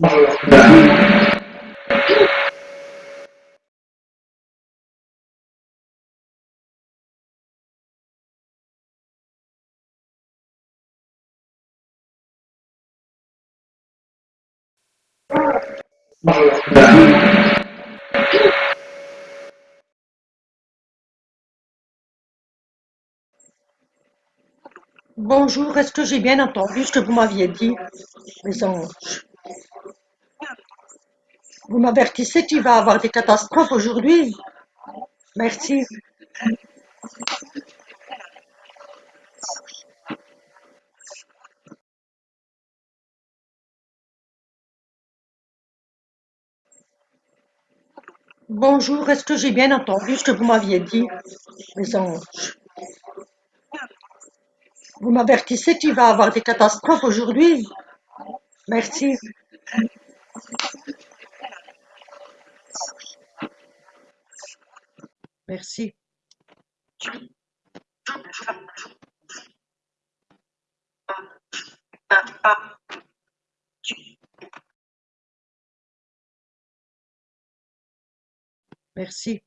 Bye. Bonjour, est-ce que j'ai bien entendu ce que vous m'aviez dit, mes anges? Vous m'avertissez qu'il va y avoir des catastrophes aujourd'hui? Merci. Bonjour, est-ce que j'ai bien entendu ce que vous m'aviez dit, mes anges? Vous m'avertissez qu'il va y avoir des catastrophes aujourd'hui? Merci. Merci. Merci.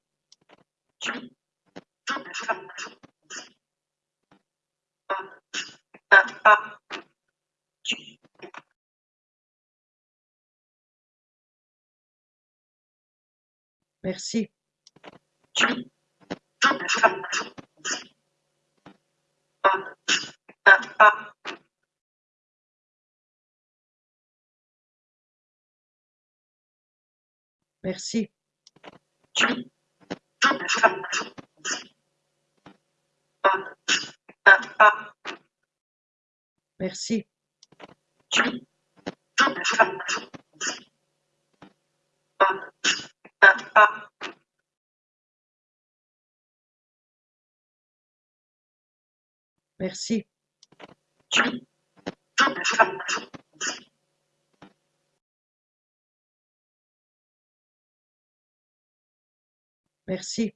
Merci. Merci. Merci. Merci. Merci.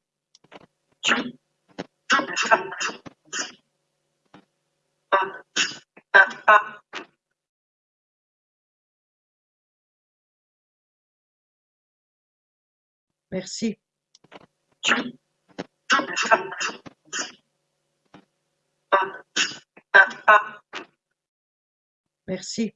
Merci. Merci.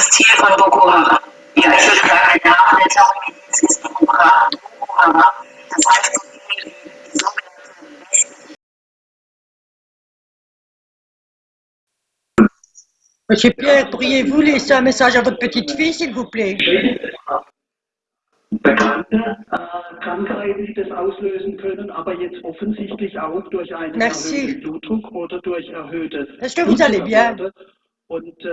das Ziel von Boko Haram. Ja, ich würde sagen, der Name der Terrormiliz ist Boko Haram. Boko Haram. Das heißt, so viel wie die sogenannte Westen. Monsieur Pierre, pourriez-vous laisser un message à votre petite fille, s'il vous plaît? Merci. Est-ce que vous allez bien? Und äh,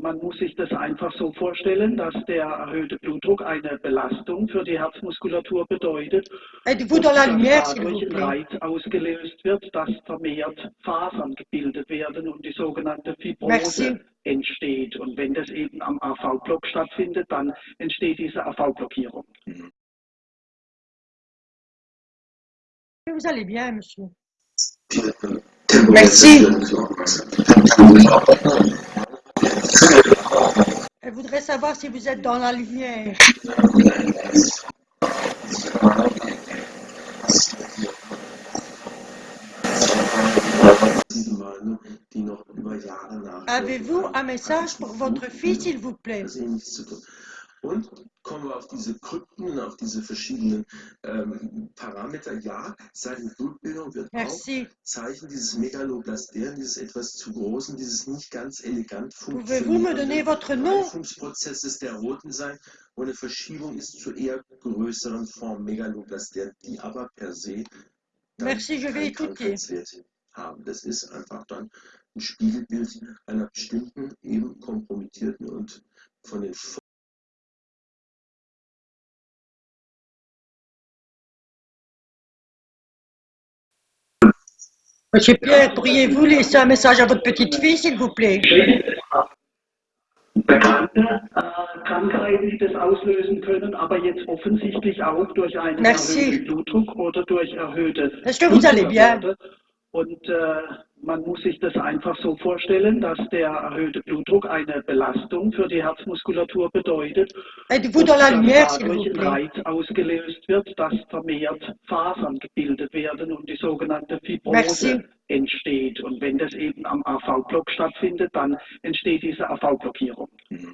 man muss sich das einfach so vorstellen, dass der erhöhte Blutdruck eine Belastung für die Herzmuskulatur bedeutet. Êtes-vous und dans la dass lumière, s'il vous dadurch ein plaît? Reiz ausgelöst wird, dass vermehrt Fasern gebildet werden und die sogenannte Fibrose Merci. entsteht. Und wenn das eben am AV-Block stattfindet, dann entsteht diese AV-Blockierung. Vous allez bien, monsieur? Merci. Merci. Elle voudrait savoir si vous êtes dans la lumière. Avez-vous un message pour votre fille, s'il vous plaît? Und kommen wir auf diese Krypten, auf diese verschiedenen ähm, Parameter. Ja, seine Blutbildung wird auch Merci. Zeichen dieses Megaloblasten, dieses etwas zu großen, dieses nicht ganz elegant nom Reifungsprozesses der roten sein, wo eine Verschiebung ist zu eher größeren Form Megaloblasten, die aber per se Merci, je vais. Krankheitswert haben. Das ist einfach dann ein Spiegelbild einer bestimmten, eben kompromittierten und von den Monsieur Pierre, pourriez-vous laisser un message à votre petite fille, s'il vous plaît? Merci. Est-ce que vous allez bien? Und äh, man muss sich das einfach so vorstellen, dass der erhöhte Blutdruck eine Belastung für die Herzmuskulatur bedeutet. Und dass dadurch ein Reiz ausgelöst wird, dass vermehrt Fasern gebildet werden und die sogenannte Fibrose Merci. entsteht. Und wenn das eben am AV-Block stattfindet, dann entsteht diese AV-Blockierung. Mhm.